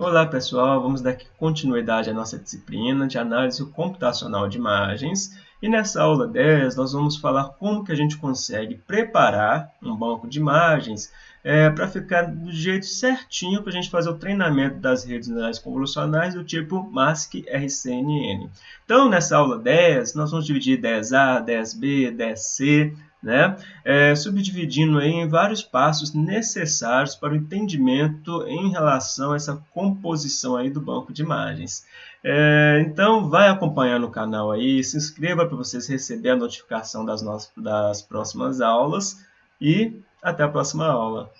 Olá pessoal, vamos dar continuidade à nossa disciplina de análise computacional de imagens e nessa aula 10 nós vamos falar como que a gente consegue preparar um banco de imagens é, para ficar do jeito certinho para a gente fazer o treinamento das redes neurais convolucionais do tipo MASC-RCNN. Então nessa aula 10 nós vamos dividir 10A, 10B, 10C, né? É, subdividindo em vários passos necessários para o entendimento em relação a essa composição aí do banco de imagens. É, então, vai acompanhar no canal aí, se inscreva para vocês receberem a notificação das, nossas, das próximas aulas e até a próxima aula.